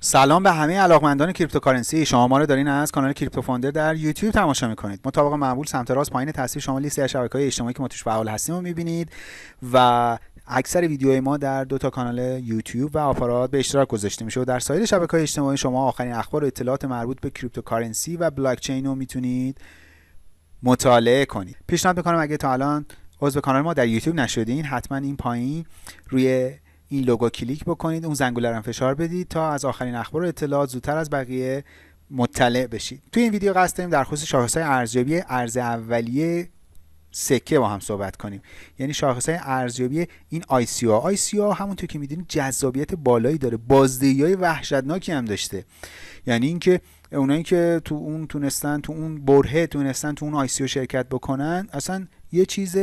سلام به همه علاقمندان cryptocurrency. شما ما رو دارین از کانال Crypto Founder در یوتیوب تماشا می‌کنید. مطابق معمول سمت راست پایین تصویر شما لیست شبکه های اجتماعی که ما توش فعال هستیم رو می‌بینید و اکثر ویدیوهای ما در دو تا کانال یوتیوب و آپارات به اشتراک گذاشته میشه و در سایر شبکه های اجتماعی شما آخرین اخبار و اطلاعات مربوط به cryptocurrency و بلاک چین رو می‌تونید مطالعه کنید. پیشنهاد می‌کنم اگه تا الان عضو کانال ما در یوتیوب نشدین حتما این پایین روی این لوگو کلیک بکنید اون زنگوله رو فشار بدید تا از آخرین اخبار و اطلاعات زودتر از بقیه مطلع بشید. توی این ویدیو قصد داریم در خصوص شاخصهای ارزیابی عرضه اولیه سکه با هم صحبت کنیم. یعنی شاخص ارزیابی این ICO همونطور که می‌دونید جذابیت بالایی داره بازدهی های وحشتناکی هم داشته. یعنی اینکه اونایی که تو اون تونستن تو اون برهه تونستن تو اون ICO شرکت بکنن اصلا یه چیز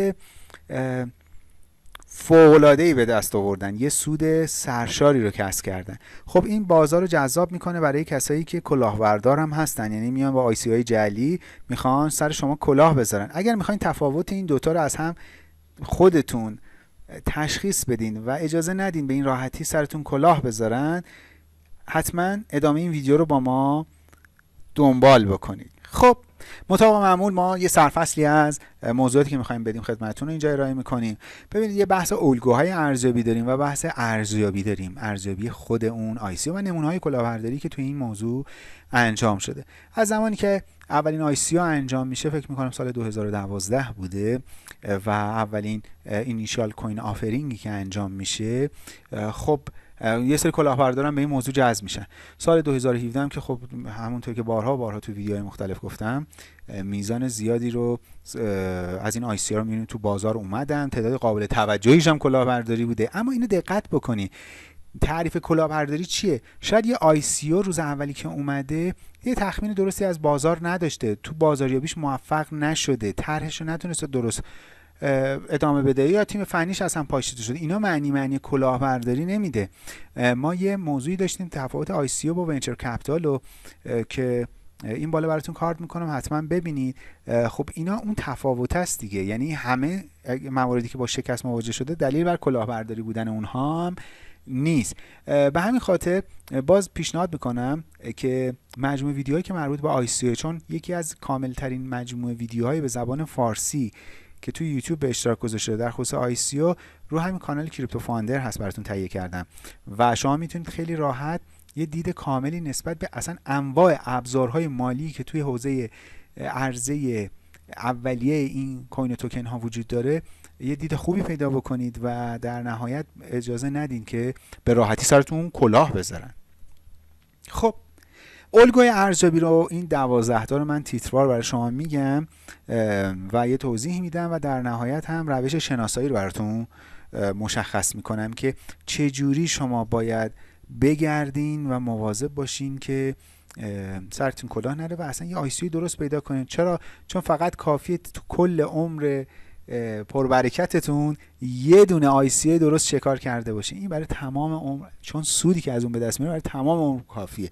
ای به دست آوردن. یه سود سرشاری رو کسب کردن. خب این بازار رو جذاب می‌کنه برای کسایی که کلاهبردار هم هستن. یعنی میان با آی سی های جلی می‌خوان سر شما کلاه بذارن. اگر می‌خواین تفاوت این دوتا رو از هم خودتون تشخیص بدین و اجازه ندین به این راحتی سرتون کلاه بذارن حتما ادامه این ویدیو رو با ما دنبال بکنید. خب مطابق معمول ما یه سرفصلی از موضوعاتی که می‌خوایم بدیم خدمتتون اینجا ارائه می‌کنیم. ببینید یه بحث الگوهای ارزیابی داریم و بحث ارزیابی داریم. ارزیابی خود اون آیسی و نمونه های کلاهبرداری که توی این موضوع انجام شده. از زمانی که اولین آیسی انجام میشه فکر می‌کنم سال 2012 بوده و اولین اینیشیال کوین آفرینگی که انجام میشه خب یه سری کلاهبردارم به این موضوع جذب میشن. سال 2017 هم که خب همونطور که بارها بارها تو ویدیوهای مختلف گفتم میزان زیادی رو از این آی سی رو تو بازار اومدن. تعداد قابل توجهیش هم کلاهبرداری بوده. اما اینو دقت بکنی. تعریف کلاهبرداری چیه؟ شاید یه آی روز اولی که اومده یه تخمین درستی از بازار نداشته. تو بازاریابیش موفق نشده. طرحش رو نتونسته درست ادامه بده. یا تیم فنیش اصلا پاشیده شده. اینا معنی معنی کلاهبرداری نمیده. ما یه موضوعی داشتیم تفاوت ICO با venture capital و که این بالا براتون کارت می‌کنم. حتما ببینید. خب اینا اون تفاوت است دیگه. یعنی همه مواردی که با شکست مواجه شده دلیل بر کلاهبرداری بودن اونها هم نیست. به همین خاطر باز پیشنهاد می‌کنم که مجموعه ویدیوهایی که مربوط به ICO چون یکی از کامل ترین مجموعه ویدیوهای به زبان فارسی که توی یوتیوب به اشتراک گذاشته در خصوص ICO رو همین کانال کریپتو فاندر هست براتون تهیه کردم. و شما می‌تونید خیلی راحت یه دید کاملی نسبت به اصلا انواع ابزارهای مالی که توی حوزه عرضه اولیه این کوین توکن ها وجود داره یه دید خوبی پیدا بکنید و در نهایت اجازه ندین که به راحتی سرتون کلاه بذارن. خب الگوی ارزیابی رو این دوازده تا رو من تیتروار برای شما میگم و یه توضیح میدم و در نهایت هم روش شناسایی رو براتون مشخص می‌کنم که چه جوری شما باید بگردین و مواظب باشین که سرتون کلاه نره و اصلا یه آیسی درست پیدا کنین. چرا؟ چون فقط کافیه تو کل عمر پربرکتتون یه دونه آیسی درست شکار کرده باشین. این برای تمام عمر چون سودی که از اون به دست میاره برای تمام عمر کافیه.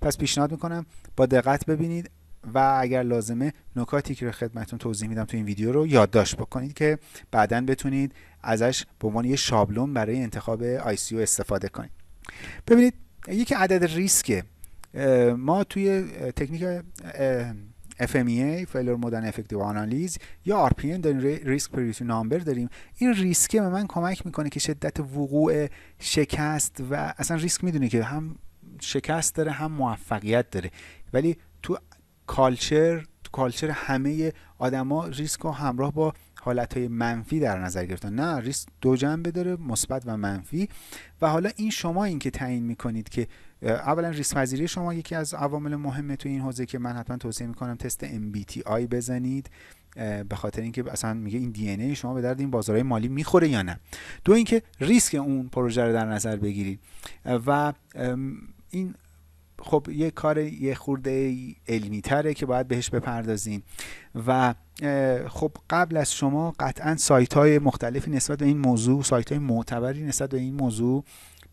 پس پیشنهاد می‌کنم با دقت ببینید و اگر لازمه نکاتی که خدمتتون توضیح میدم تو این ویدیو رو یادداشت بکنید که بعدا بتونید ازش به عنوان یه شابلون برای انتخاب ICO استفاده کنید. ببینید یکی عدد ریسکه ما توی تکنیک FMEA Failure Modern Effective Analysis یا RPN داریم ریسک پریوتی نامبر داریم. این ریسکه به من کمک می‌کنه که شدت وقوع شکست و اصلا ریسک می‌دونه که هم شکست داره هم موفقیت داره. ولی تو کالچر تو کالچر همه آدما ریسک رو همراه با حالت های منفی در نظر گرفتن. نه ریسک دو جنبه داره مثبت و منفی. و حالا این شما این که تعیین می‌کنید که اولا ریسک پذیری شما یکی از عوامل مهمه تو این حوزه که من حتما توصیه می‌کنم تست MBTI بزنید. به خاطر اینکه اصلا میگه این دی ای شما به درد این بازارهای مالی می‌خوره یا نه. دو اینکه ریسک اون پروژه رو در نظر بگیرید. و این خب یه کار یه خورده علمی تره که باید بهش بپردازیم. و خب قبل از شما قطعا سایت های مختلفی نسبت به این موضوع سایت های معتبری نسبت به این موضوع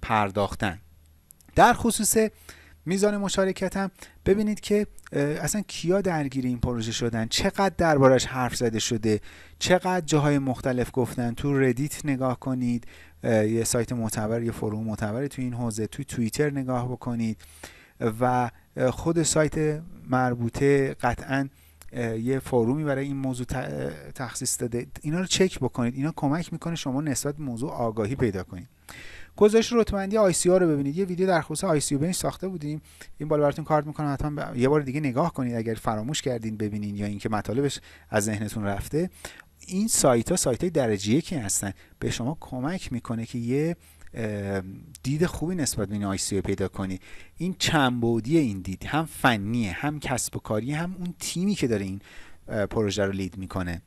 پرداختن. در خصوص میزان مشارکت هم ببینید که اصلا کیا درگیر این پروژه شدن؟ چقدر دربارش حرف زده شده؟ چقدر جاهای مختلف گفتن؟ تو ردیت نگاه کنید. یه سایت معتبر یه forum معتبر تو این حوزه توی توییتر نگاه بکنید. و خود سایت مربوطه قطعا یه forum ی برای این موضوع تخصیص داده. اینا رو چک بکنید. اینا کمک می‌کنه شما نسبت موضوع آگاهی پیدا کنید. گزارش رتبه‌بندی ICO رو ببینید. یه ویدیو در خصوص ICO ساخته بودیم. این بالا براتون کارت می‌کنم. حتما یه بار دیگه نگاه کنید اگر فراموش کردین ببینین یا اینکه مطالبش از ذهنتون رفته. این سایت ها سایت های درجه یکی هستن. به شما کمک می‌کنه که یه دید خوبی نسبت به این ICO پیدا کنید این چند بعدی این دید هم فنیه هم کسب و کاری هم اون تیمی که داره این پروژه رو lead می‌کنه.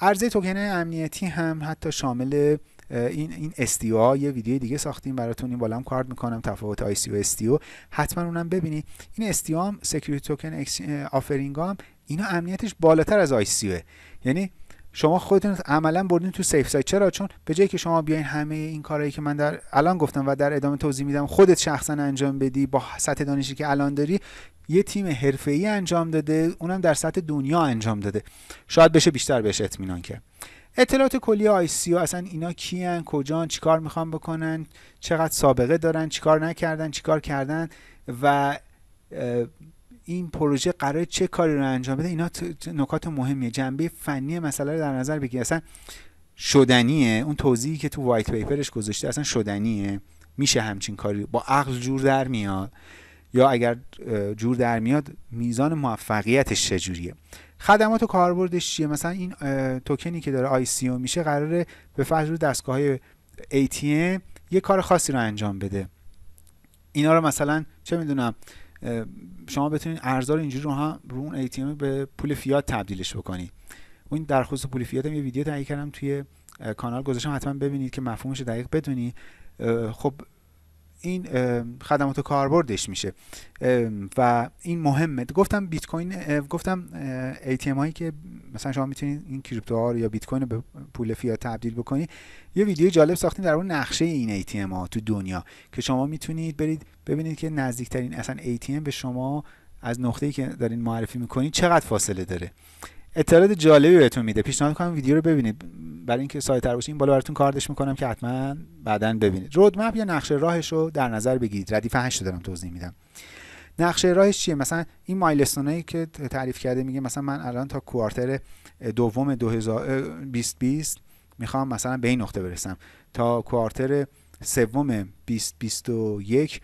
عرضه توکن امنیتی هم حتی شامل این این STO یه ویدیو دیگه ساختیم براتون. این بالا هم کارت می‌کنم. تفاوت ICO و STO حتما اونم ببینید این STO هم security token offering هم اینا امنیتش بالاتر از ICO یعنی شما خودتون عملا بردین تو safe side چرا؟ چون به جایی که شما بیاین همه این کارهایی که من در الان گفتم و در ادامه توضیح میدم خودت شخصا انجام بدی با سطح دانشی که الان داری یه تیم حرفه‌ای انجام داده اونم در سطح دنیا انجام داده. شاید بشه بیشتر بهش اطمینان کرد. اطلاعات کلی ICO اصلا اینا کیان کجان چیکار می‌خوان بکنن چقدر سابقه دارن چیکار نکردن چیکار کردن و این پروژه قرار چه کاری رو انجام بده؟ اینا نکات مهمیه. جنبه فنی مسئله رو در نظر بگیر. اصلا شدنیه. اون توضیحی که تو وایت پیپرش گذاشته اصلا شدنیه. میشه همچین کاری. با عقل جور در میاد. یا اگر جور در میاد میزان موفقیتش چجوریه؟ خدمات و کاربردش چیه؟ مثلا این توکنی که داره آی میشه قراره به فرض رو دستگاه های ATM یه کار خاصی رو انجام بده. اینا رو مثلا چه می‌دونم شما بتونید ارزا رو اینجوری رو هم رو اون ATM به پول فیات تبدیلش بکنید. اون در خصوص پول فیات هم یه ویدیو تهیه کردم توی کانال گذاشتم حتما ببینید که مفهومش دقیق بدونی. خب این خدمات کاربردش میشه. و این مهمه. گفتم بیت کوین گفتم ATM هایی که مثلا شما می‌تونید این کریپتو ها یا بیت کوین رو به پول فیات تبدیل بکنید. یه ویدیو جالب ساختیم در اون نقشه این ATM ها تو دنیا که شما می‌تونید برید ببینید که نزدیکترین اصلا ATM به شما از نقطه‌ای که دارین معرفی می‌کنید چقدر فاصله داره. اطلاعات جالبی بهتون میده. پیشنهاد کنم ویدیو رو ببینید. برای اینکه سایت باشه این بالا براتون کاردش می‌کنم که حتما بعدا ببینید. رودمپ یا نقشه راهش رو در نظر بگیرید. ردیف 8 دارم توضیح میدم. نقشه راهش چیه؟ مثلا این milestone ایی که تعریف کرده میگه مثلا من الان تا quarter دوم 2020 می‌خوام مثلا به این نقطه برسم. تا quarter سوم 2021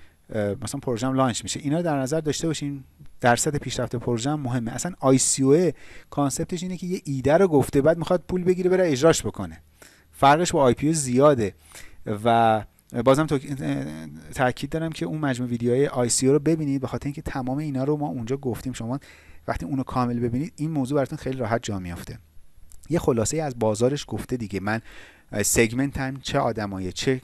مثلا پروژم launch میشه. اینا در نظر داشته باشین درصد پیشرفت پروژه مهمه. اصلا ICO concept ش اینه که یه ایده رو گفته بعد می‌خواد پول بگیره بره اجراش بکنه. فرقش با IPO زیاده. و بازم تاکید دارم که اون مجموع ویدیوهای ICO رو ببینید به خاطر اینکه تمام اینا رو ما اونجا گفتیم. شما وقتی اونو کامل ببینید این موضوع براتون خیلی راحت جا میافته. یه خلاصه از بازارش گفته دیگه. من segment م چه آدمایی چه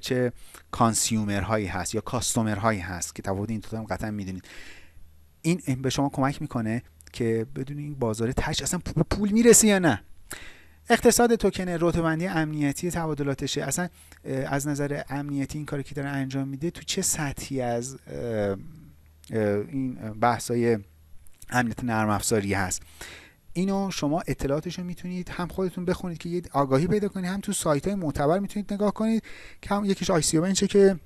چه consumer هایی هست یا customer هایی هست که تفاوت این دو هم قطعا می‌دونید. این به شما کمک می‌کنه که بدونین بازار تهش اصلا پول می‌رسه یا نه. اقتصاد توکن رتبندی امنیتی تبادلاتشه. اصلا از نظر امنیتی این کاری که داره انجام میده تو چه سطحی از این بحثای امنیت نرم افزاری هست؟ اینو شما اطلاعاتش رو می‌تونید هم خودتون بخونید که یه آگاهی پیدا کنید هم تو سایت های معتبر می‌تونید نگاه کنید که هم یکیش آی بنچه که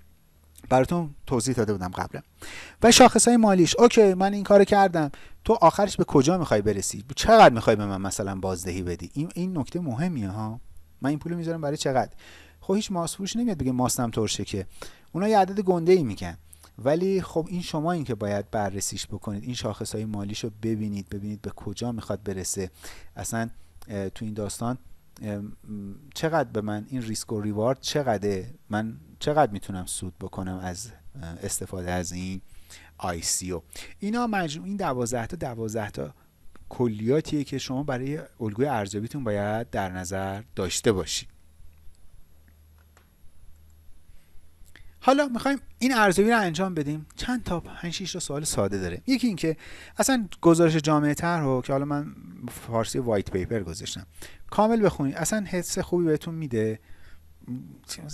براتون توضیح داده بودم قبلا و شاخص های مالیش. اوکی من این کار کردم. تو آخرش به کجا می‌خوای برسی؟ چقدر می‌خوای به من مثلا بازدهی بدی؟ این این نکته مهمیه ها. من این پول می‌ذارم برای چقدر؟ خب هیچ ماسفروش نمیاد بگه ماستم ترشه که. اونا یه عدد گنده ای میگن. ولی خب این شما این که باید بررسیش بکنید این شاخص های مالیش رو ببینید ببینید به کجا می‌خواد برسه. اصلا تو این داستان چقدر به من این ریسک و ریوارد چقدره؟ من چقدر می‌تونم سود بکنم از استفاده از این او؟ اینا مجموع این دوازده تا دوازده تا کلیاتیه که شما برای الگوی ارزیابیتون باید در نظر داشته باشید. حالا می‌خوایم این ارزیابی رو انجام بدیم. چند تا 5 6 تا سوال ساده داره یکی اینکه اصلا گزارش جامعه تر رو که حالا من فارسی وایت پیپر گذاشتم. کامل بخونید. اصلا حس خوبی بهتون میده.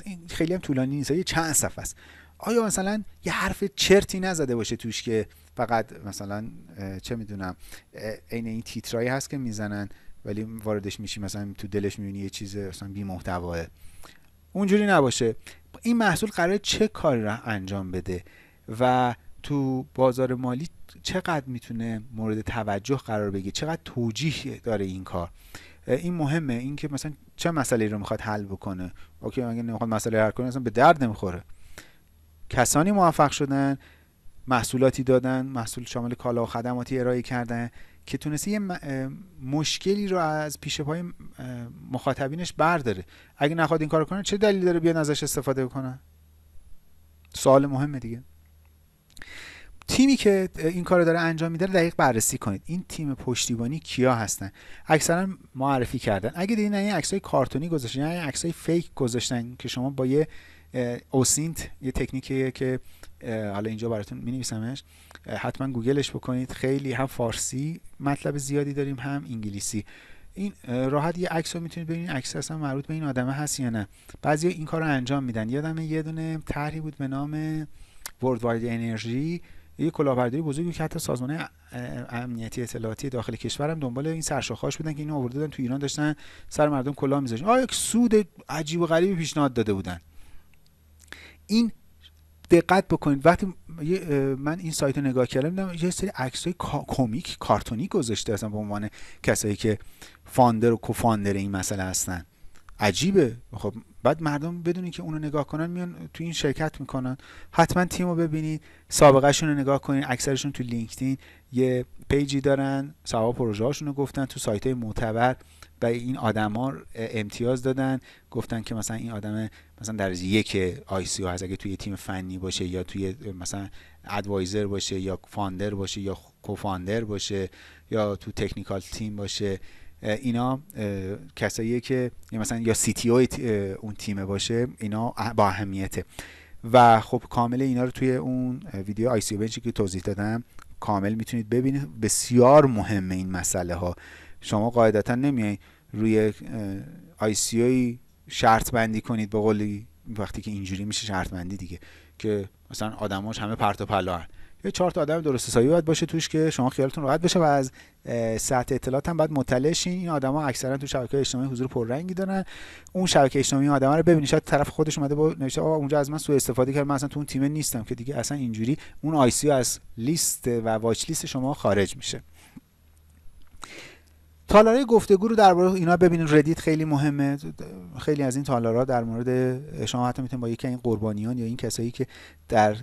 این خیلی هم طولانی نیست. یه چند صفحه است. آیا مثلا یه حرف چرتی نزده باشه توش که فقط مثلا چه می‌دونم عین این تیترایی هست که می‌زنن ولی واردش میشی مثلا تو دلش می‌بینی یه چیز مثلا بی محتواه اونجوری نباشه. این محصول قرار چه کاری را انجام بده و تو بازار مالی چقدر می‌تونه مورد توجه قرار بگیره؟ چقدر توجیه داره این کار؟ این مهمه. این که مثلا چه مسئله رو می‌خواد حل بکنه؟ اوکی اگه نمی‌خواد مسئله حل کنه اصلا به درد نمی‌خوره. کسانی موفق شدن محصولاتی دادن محصول شامل کالا و خدماتی ارائه کردن. که تونسته یه مشکلی رو از پیش پای مخاطبینش برداره. اگه نخواد این کار کنه چه دلیلی داره بیان ازش استفاده بکنن؟ سوال مهمه دیگه. تیمی که این کار داره انجام میده دقیق بررسی کنید. این تیم پشتیبانی کیا هستن؟ اکثرا معرفی کردن. اگه دیدین این عکسای کارتونی گذاشتن یا عکسای فیک گذاشتن که شما با یه اوسینت یه تکنیکیه که حالا اینجا براتون می نویسمش حتما گوگلش بکنید. خیلی هم فارسی مطلب زیادی داریم هم انگلیسی. این راحت یه عکس رو می‌تونید ببینید. عکس اصلا مربوط به این آدمه هست یا نه. بعضی این کار رو انجام میدن. یادم یه دونه طرحی بود به نام ورد واید انرژی یه کلاهبرداری بزرگی که حتی سازمان امنیتی اطلاعاتی داخل کشورم دنبال این سرشاخه‌اش بودن که اینو آورده دادن تو ایران. داشتن سر مردم کلاه میذاشتن. آ یک سود عجیب و غریبی پیشنهاد داده بودن. این دقت بکنید. وقتی من این سایت رو نگاه کردم یه سری عکسای کمیک کارتونی گذاشته اصلا به عنوان کسایی که فاندر و کوفاندر این مسئله هستن. عجیبه. خب بعد مردم بدونی که اونو نگاه کنن میان تو این شرکت می‌کنن. حتما تیم رو ببینید سابقهشون رو نگاه کنید اکثرشون تو لینکدین یه page ی دارن سوابق پروژه هاشون رو گفتن تو سایت های معتبر. و این آدما امتیاز دادن. گفتن که مثلا این آدم مثلا درجه یک ICO هست. اگه توی تیم فنی باشه یا توی مثلا advisor باشه یا founder باشه یا co-founder باشه یا تو technical team باشه اینا کسایی که مثلا یا CTO اون تیم باشه اینا با اهمیته. و خب کامل اینا رو توی اون ویدیو آی سی که توضیح دادم کامل می‌تونید ببینید. بسیار مهمه این مسئله ها شما قاعدتا نمیای روی آی شرط بندی کنید به قولی وقتی که اینجوری میشه شرط بندی دیگه که مثلا آدماش همه پرت و پلا یه چهار تا آدم درست حسابی باید باشه توش که شما خیالتون راحت بشه و از سطح اطلاعات هم باید مطلع شین. این آدما اکثرا تو شبکه اجتماعی حضور پررنگی دارن. اون شبکه اجتماعی آدما رو ببینید. شاید طرف خودش اومده با نوشته آقا اونجا از من سوء استفاده کرد من اصلا تو اون تیم نیستم که دیگه اصلا اینجوری اون ICO از لیست و watch list شما خارج میشه. تالارای گفتگو رو درباره اینا ببینید ردیت خیلی مهمه. خیلی از این تالارا در مورد شما حتی می‌تونید با یکی این قربانیان یا این کسایی که در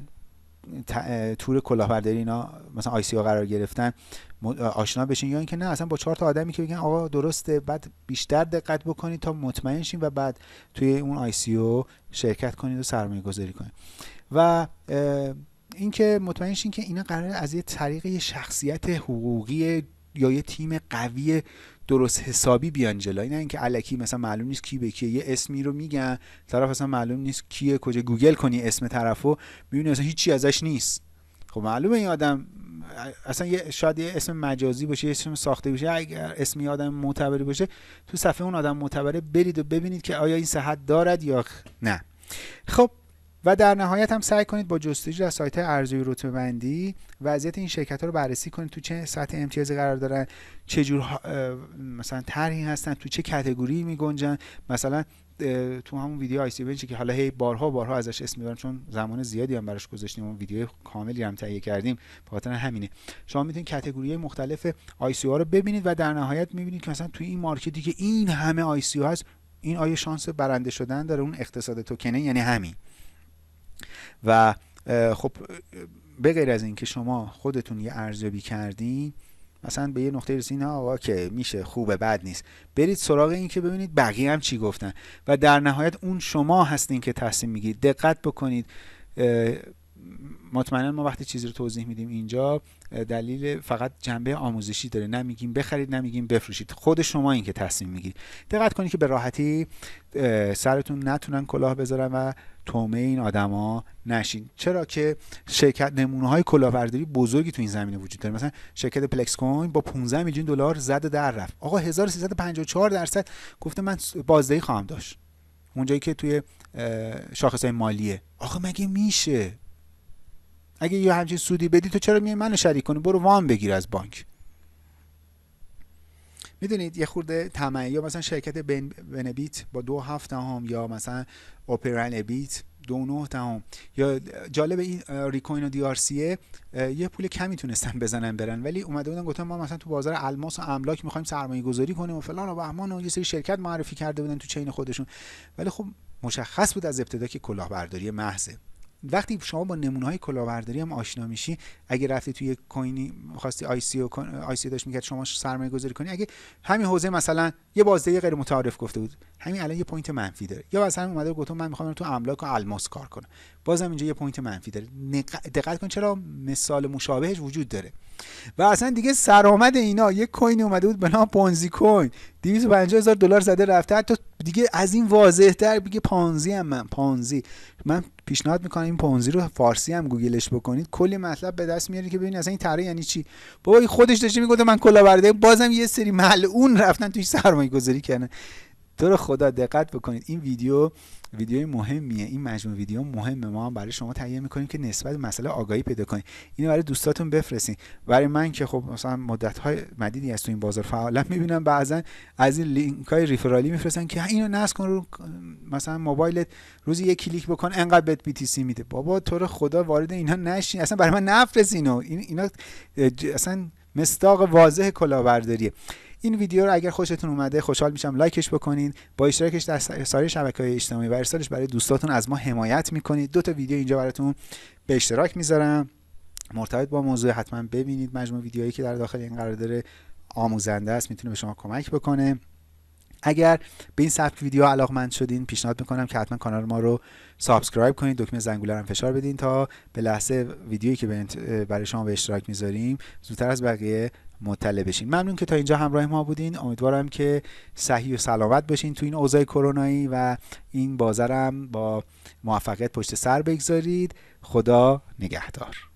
تور کلاهبرداری اینا مثلا ICO قرار گرفتن آشنا بشین. یا اینکه نه اصلا با چهار تا آدمی که بگن آقا درسته بعد بیشتر دقت بکنید تا مطمئن شین و بعد توی اون ICO شرکت کنید و سرمایه گذاری کنید. و اینکه مطمئن شین که اینا قرار از یه طریق شخصیت حقوقی یا یه تیم قوی درست حسابی بیان جلوی. نه اینکه الکی مثلا معلوم نیست کی به کیه یه اسمی رو میگن طرف اصلا معلوم نیست کیه کجا گوگل کنی اسم طرفو می‌بینی اصلا هیچی ازش نیست. خب معلومه این آدم اصلا یه شاید یه اسم مجازی باشه یه اسم ساخته باشه اگر اسمی آدم معتبری باشه تو صفحه اون آدم معتبره برید و ببینید که آیا این صحت دارد یا نه. خب و در نهایت هم سعی کنید با جستجو در سایت ارزیابی رتبه بندی وضعیت این شرکت ها رو بررسی کنید تو چه سطح امتیازی قرار دارن چه جور مثلا طرحی هستن تو چه کاتگوری می گنجن مثلا تو همون ویدیو آی سی که حالا هی بارها بارها ازش اسم می‌برم چون زمان زیادی هم براش گذاشتیم اون ویدیو کاملی هم تهیه کردیم خاطر همینه. شما می‌تونید category مختلف ICO رو ببینید و در نهایت می‌بینید که مثلا تو این market ی که این همه ICO هست این آیا شانس برنده شدن داره؟ اون اقتصاد توکنه یعنی همین. و خب به غیر از اینکه شما خودتون یه ارزیابی کردین مثلا به یه نقطه رسیدین آقا که میشه خوبه بد نیست. برید سراغ این که ببینید بقیه هم چی گفتن. و در نهایت اون شما هستین که تصمیم می‌گیرید. دقت بکنید مطمئنا ما وقتی چیزی رو توضیح میدیم اینجا دلیل فقط جنبه آموزشی داره. نمیگیم بخرید نمیگیم بفروشید. خود شما این که تصمیم می‌گیرید. دقت کنید که به راحتی سرتون نتونن کلاه بذارن و تومه این آدما نشین. چرا که شرکت نمونه های کلاهبرداری بزرگی تو این زمینه وجود داره. مثلا شرکت پلکس کوین با 15 میلیون دلار زد در رفت. آقا 1354 درصد. گفته من بازدهی خواهم داشت. اونجایی که توی شاخص های مالیه. آقا مگه میشه؟ اگه یه همچین سودی بدی تو چرا میای منو شریک کنی؟ برو وام بگیر از بانک. می‌دونید یه خورده طمعی یا مثلا شرکت بنبیت با دو هفت هم یا مثلا اوپرن بیت دو نه دهم. یا جالب این ریکوین و دیارسیه یه پول کمی تونستن بزنن برن. ولی اومده بودن گفتن ما مثلا تو بازار الماس و املاک می‌خوایم سرمایه گذاری کنیم و فلان و بهمان و یه سری شرکت معرفی کرده بودن تو چین خودشون. ولی خب مشخص بود از ابتدا که کلاهبرداری محضه. وقتی شما با نمونه های کلاهبرداری هم آشنا میشی اگه رفتی توی کوینی خواستی آی سی و آی سی داشت می‌کرد شما سرمایه گذاری کنی اگه همین حوزه مثلا یه بازده غیر متعارف گفته بود. همین الان یه point منفی داره. یا مثلا اومده گفت من می‌خوام تو املاک و الماس کار کنم. بازم اینجا یه point منفی داره. دقت کن چرا مثال مشابهش وجود داره. و اصلا دیگه سرآمد اینا یه coin اومده بود به نام PonziCoin. 250 هزار دلار زده رفته. حتی دیگه از این واضح تر بگه پانزی هم من. پانزی من پیشنهاد می‌کنم این پونزی رو فارسی هم گوگلش بکنید. کلی مطلب به دست میاری که ببینید اصلا این طرح یعنی چی. بابا خودش داشته می‌گفته من کلاهبرداری بازم یه سری ملعون رفتن توی سرمایه گذاری کردن. تو رو خدا دقت بکنید. این ویدیو ویدیوی مهمیه. این مجموعه ویدیو مهمه. ما هم برای شما تهیه می‌کنیم که نسبت مسئله آگاهی پیدا کنید. اینو برای دوستاتون بفرستین. برای من که خب مثلا مدت های مدیدی از تو این بازار فعالم می‌بینم. بعضا از این لینک های referral ی میفرستن که اینو نصب کن رو مثلا موبایلت. روزی یک کلیک بکن انقدر بهت BTC میده. بابا تو رو خدا وارد اینا نشین. اصلا برای من نفرست این اینا اصلا مصداق واضح کلاهبرداریه. این ویدیو رو اگر خوشتون اومده خوشحال میشم لایکش بکنین. با اشتراکش در سایر شبکه های اجتماعی و ارسالش برای دوستاتون از ما حمایت می‌کنید. دو تا ویدیو اینجا براتون به اشتراک می‌ذارم. مرتبط با موضوع حتما ببینید مجموع ویدیوهایی که در داخل این قرار داره آموزنده است می‌تونه به شما کمک بکنه. اگر به این سبک ویدیو علاقمند شدین پیشنهاد می‌کنم که حتما کانال ما رو subscribe کنید دکمه زنگوله رو فشار بدین تا به لحظه ویدیویی که برای شما به اشتراک می‌ذاریم زودتر از بقیه مطلع بشین. ممنون که تا اینجا همراه ما بودین. امیدوارم که صحیح و سلامت باشین تو این اوضاع کرونایی و این بازارم با موفقیت پشت سر بگذارید. خدا نگهدار.